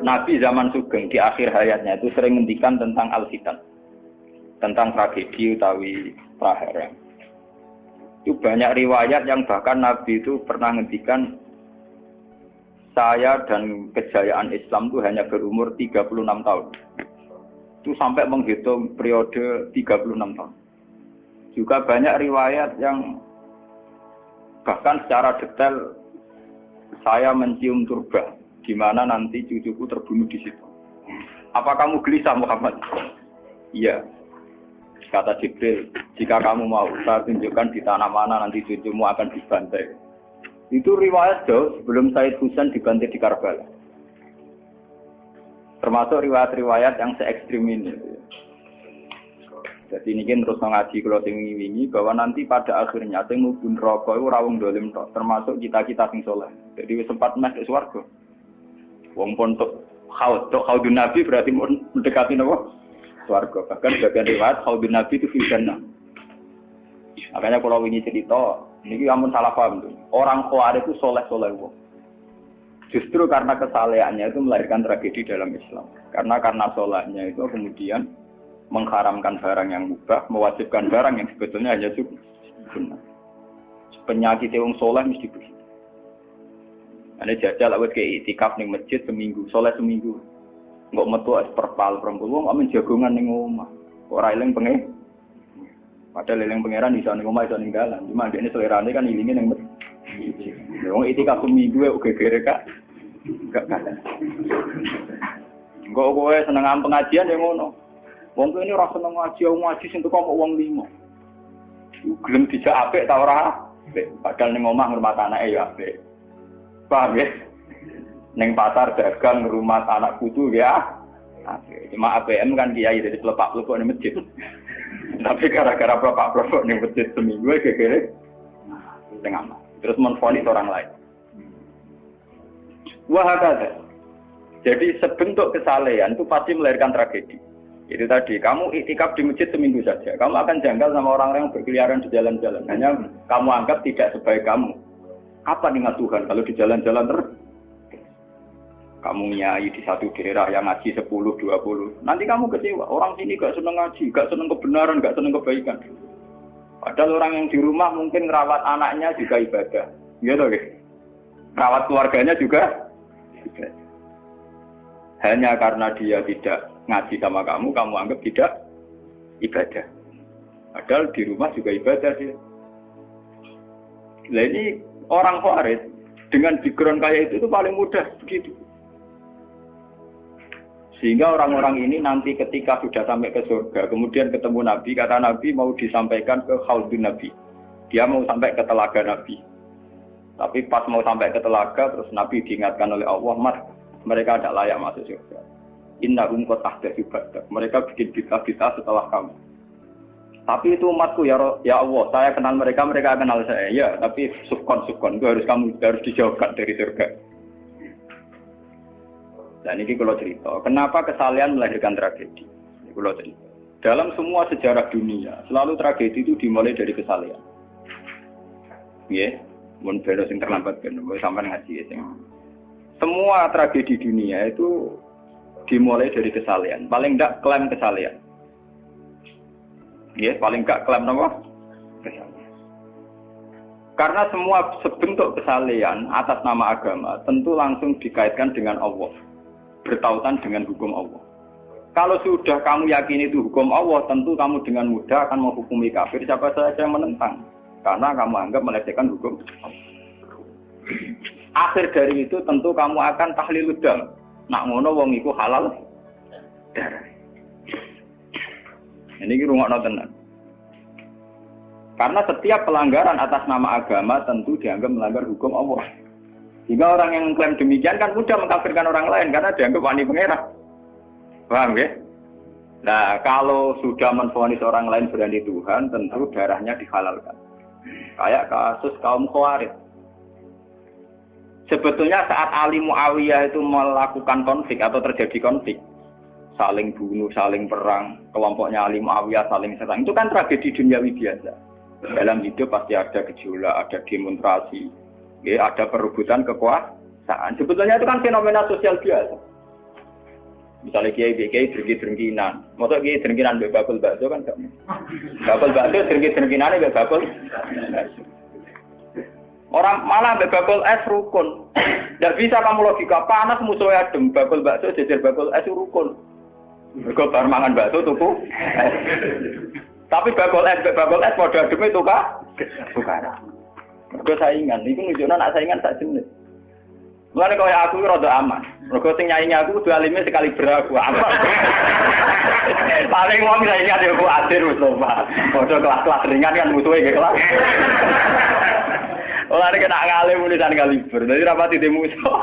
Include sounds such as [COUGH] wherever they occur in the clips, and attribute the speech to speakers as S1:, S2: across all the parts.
S1: Nabi zaman Sugeng di akhir hayatnya itu sering ngendikan tentang al-fitan. Tentang tragedi utawi prahara. Itu banyak riwayat yang bahkan Nabi itu pernah ngendikan saya dan kejayaan Islam itu hanya berumur 36 tahun. Itu sampai menghitung periode 36 tahun. Juga banyak riwayat yang bahkan secara detail saya mencium turba di mana nanti cucuku terbunuh di situ. Apa kamu gelisah Muhammad? Iya. Kata Jibril, jika kamu mau, saya tunjukkan di tanah mana nanti cucumu akan dibantai. Itu riwayat jauh sebelum Said Husain dibantai di Karbala. Termasuk riwayat-riwayat yang se ekstrim ini. Jadi ini kan terus mengaji kalau sing wingi bahwa nanti pada akhirnya sing mubun rokok itu rawung dolim termasuk kita-kita sing soleh. Jadi sempat mas ke swarga. Wong pontok haud, haudun nabi berarti mendekati nopo? Swarga. Bahkan bagian riwayat haudun nabi itu fil Makanya kalau ini cerita, ini kamu salah paham tuh. Orang khawarij itu soleh-soleh wong. Justru karena kesalehannya itu melahirkan tragedi dalam Islam. Karena karena solehnya itu kemudian mengharamkan barang yang mubah, mewajibkan barang yang sebetulnya hanya sunnah. Penyakit yang soleh mesti begitu. Ada jajal awet kayak itikaf nih masjid seminggu, soleh seminggu. Nggak metu es perpal perempuan, nggak menjagungan nih ngomah. Orang lain pengen. Padahal leleng pangeran bisa nih ngomah bisa ninggalan. Cuma dia ini selera kan ilingin yang masjid. Wong itikaf seminggu ya oke kere kak. Gak kata. Enggak kowe seneng pengajian ya ngono. Wong ini rasa seneng ngaji, ngaji sing kok wong limo. Gelem dijak apik ta ora? Padahal ning omah ngurmat anake ya apik. Paham ya? Ning pasar dagang ngurmat anak putu ya. Cuma APM kan kiai jadi pelepak pelepok di masjid. [LAUGHS] Tapi gara-gara pelepak pelepok di masjid seminggu ya kira tengah Terus menfonis orang lain. Wah Jadi sebentuk kesalehan itu pasti melahirkan tragedi. Itu tadi, kamu itikaf di masjid seminggu saja. Kamu akan janggal sama orang-orang yang berkeliaran di jalan-jalan. Hanya kamu anggap tidak sebaik kamu. Apa ingat Tuhan kalau di jalan-jalan terus? Kamu nyai di satu daerah yang ngaji 10, 20. Nanti kamu kecewa. Orang sini gak seneng ngaji, gak seneng kebenaran, gak seneng kebaikan. Padahal orang yang di rumah mungkin merawat anaknya juga ibadah. Gitu, guys. Merawat keluarganya juga. Hanya karena dia tidak ngaji sama kamu, kamu anggap tidak ibadah. Padahal di rumah juga ibadah dia. Nah ini orang Khawarij dengan background kayak itu itu paling mudah begitu. Sehingga orang-orang ini nanti ketika sudah sampai ke surga, kemudian ketemu Nabi, kata Nabi mau disampaikan ke Khaldun Nabi. Dia mau sampai ke telaga Nabi. Tapi pas mau sampai ke telaga, terus Nabi diingatkan oleh Allah, Mas, mereka tidak layak masuk surga. Inna umkot badak. Mereka bikin bid'ah-bid'ah setelah kamu. Tapi itu umatku ya, ya Allah, saya kenal mereka, mereka kenal saya. Ya, tapi sukon sukon itu harus kamu harus dijauhkan dari surga. Dan ini kalau cerita, kenapa kesalahan melahirkan tragedi? Ini kalau cerita. Dalam semua sejarah dunia, selalu tragedi itu dimulai dari kesalahan. Ya, mun belo sing terlambat kan, sampai ngaji ya. Semua tragedi dunia itu dimulai dari kesalahan. Paling enggak klaim kesalahan. Ya, paling enggak klaim? Kesalahan. Karena semua sebentuk kesalahan atas nama agama tentu langsung dikaitkan dengan Allah. Bertautan dengan hukum Allah. Kalau sudah kamu yakin itu hukum Allah, tentu kamu dengan mudah akan menghukumi kafir siapa saja yang menentang. Karena kamu anggap melecehkan hukum Akhir dari itu tentu kamu akan tahlil dam. Nak ngono wong iku halal darah. Ini rumah tenan. Karena setiap pelanggaran atas nama agama tentu dianggap melanggar hukum Allah. Jika orang yang mengklaim demikian kan mudah mengkafirkan orang lain karena dianggap wani pengerah. Paham ya? Nah, kalau sudah menfonis orang lain berani Tuhan, tentu darahnya dihalalkan. Kayak kasus kaum Khawarij. Sebetulnya saat Ali Muawiyah itu melakukan konflik atau terjadi konflik, saling bunuh, saling perang, kelompoknya Ali Muawiyah saling serang, itu kan tragedi duniawi biasa. Dalam hidup pasti ada gejolak, ada demonstrasi, ya, ada perebutan kekuasaan. Sebetulnya itu kan fenomena sosial biasa. Misalnya kiai kiai drengki drengkinan, masa kiai drengkinan be bakul bakso kan gak bakul bakso drengki drengkinan be bakul. Orang malah be bakul es rukun. Tidak bisa kamu logika panas musuhnya adem bakul bakso jejer bakul es rukun. Mereka bar mangan bakso tuku. Tapi bakul es bakul es pada adem itu kah? Bukan. Mereka saingan, itu nunjuknya nak saingan tak jenis. Mulane kaya aku rada aman. Mergo sing nyaingi aku kudu alime sekali beraku aman. Paling wong saiki ada aku adir wis Pak. Padha kelas-kelas ringan kan musuhe ge kelas. Ora kena ngalim tulisan kaliber. Dadi rapati di musuh.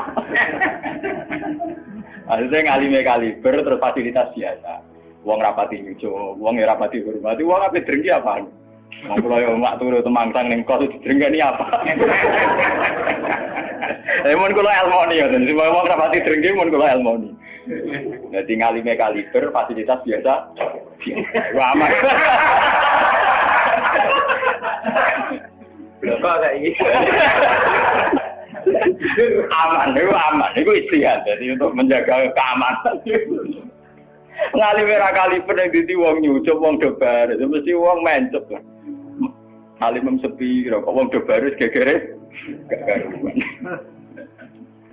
S1: Maksudnya ngalime kaliber terus fasilitas biasa. Wong rapati nyucu, wong rapati hormati, wong ape drengki apa? Wong kula yo mak turu temangsang ning kos drengki apa? Eh mun kula elmoni ya, semua orang rapati drengki mun kula elmoni. Jadi ngalime kaliber fasilitas biasa. Wah aman. Kok kayak gitu? Aman, itu aman, itu istihad. Jadi untuk menjaga keamanan. Ngalime ra kaliber yang dadi wong nyucup wong debar, itu mesti wong mencep. Alim sepi, kok wong debar gegere gak karuan.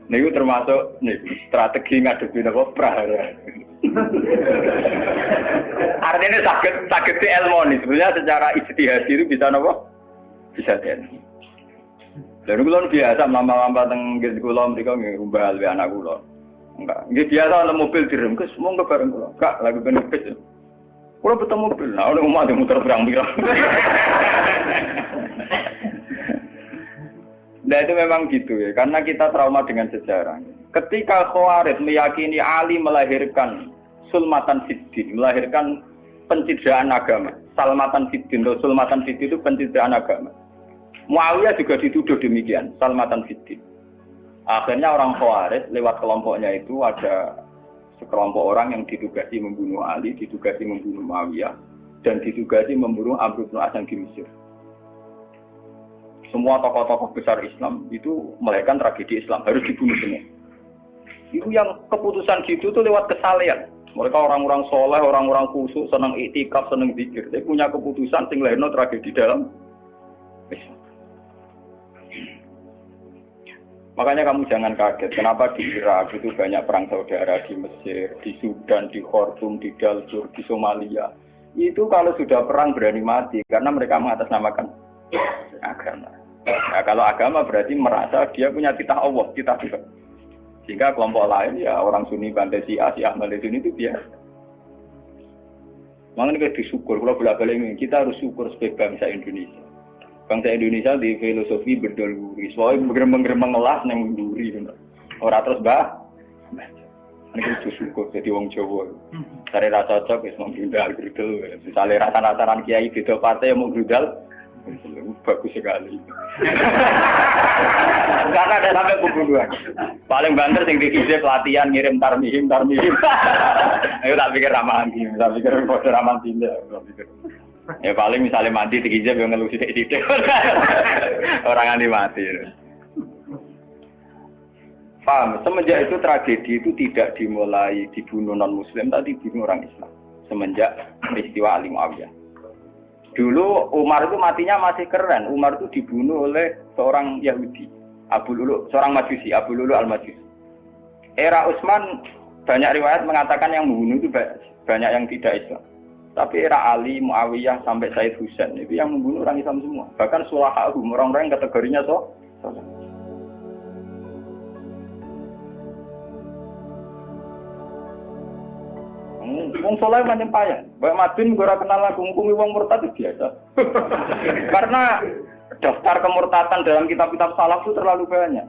S1: Niku termasuk nih strategi ngadepi napa prahara. Artinya sakit sakit di elmoni sebenarnya secara istihad itu bisa napa? Bisa den. Dan kulon biasa lama-lama teng nggih kula mriko nggih rumbal we anak kula. Enggak, nggih biasa ana mobil direm kes monggo bareng kula. Kak lagi ben kes. Kula betul mobil, nah udah mau muter berang-birang. [LAUGHS] Nah itu memang gitu ya, karena kita trauma dengan sejarah. Ketika Khawarij meyakini Ali melahirkan sulmatan fiddin, melahirkan pencitraan agama. Salmatan fiddin, sulmatan fiddin itu pencitraan agama. Muawiyah juga dituduh demikian, salmatan fiddin. Akhirnya orang Khawarij lewat kelompoknya itu ada sekelompok orang yang ditugasi membunuh Ali, ditugasi membunuh Muawiyah, dan ditugasi membunuh Amr bin As di Mesir semua tokoh-tokoh besar Islam itu melahirkan tragedi Islam harus dibunuh semua. Itu yang keputusan gitu tuh lewat kesalehan. Mereka orang-orang soleh, orang-orang khusus, senang itikaf, senang zikir. Dia punya keputusan sing tragedi dalam Islam. Makanya kamu jangan kaget, kenapa di Irak itu banyak perang saudara di Mesir, di Sudan, di Khartoum, di Darfur, di Somalia. Itu kalau sudah perang berani mati, karena mereka mengatasnamakan agama. Nah, kalau agama berarti merasa dia punya titah Allah, titah Tuhan. Sehingga kelompok lain ya orang Sunni bantai si A, si Ahmad itu biasa. Makanya kita disyukur, kalau bolak ini kita harus syukur sebagai bangsa Indonesia. Bangsa Indonesia di filosofi berdoluri, soalnya bergerembang-gerembang ngelas yang duri, orang terus bah. Ini kita syukur jadi wong Jawa. Cari rasa cocok, ya mau grudal, grudal. Misalnya rasa-rasaran kiai beda partai yang mau grudal, bagus sekali. Karena ada sampai pembunuhan. Paling banter sing dikisi pelatihan ngirim tarmihim tarmihim. [LAUGHS] Ayo tak pikir ramah anti, tak pikir foto ramah tidak. Ya paling misalnya mati dikisi yang ngelusi sidik [LAUGHS] Orang anti mati. Paham? Semenjak itu tragedi itu tidak dimulai dibunuh non Muslim, tapi dibunuh orang Islam. Semenjak peristiwa Ali Muawiyah. Dulu Umar itu matinya masih keren. Umar itu dibunuh oleh seorang Yahudi, Abu Lulu, seorang Majusi, Abu Lulu al Majusi. Era Utsman banyak riwayat mengatakan yang membunuh itu banyak yang tidak Islam. Tapi era Ali, Muawiyah sampai Said Husain itu yang membunuh orang Islam semua. Bahkan sulahahu, orang-orang kategorinya so, so Wong soleh macam payah. Bapak Madin gue kenal lagu ngukumi wong murtad itu biasa. [LAUGHS] Karena daftar kemurtatan dalam kitab-kitab salaf itu terlalu banyak.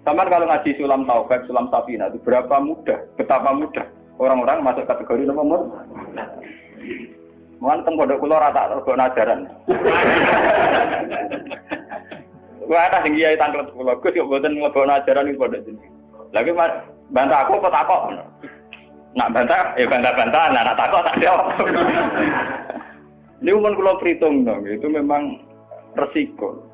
S1: Sama kalau ngaji sulam taubat, sulam safina itu berapa mudah, betapa mudah orang-orang masuk kategori nomor Mohon teng pondok kula rata rego najaran. Wah, ada sing kiai tanglet kula, Gus yo mboten mlebu najaran iki pondok jeneng. Lagi bantah aku apa takok? Nak bantah, ya bantah-bantah, nak takut tak jawab. Ini umum kalau perhitung dong, itu memang resiko.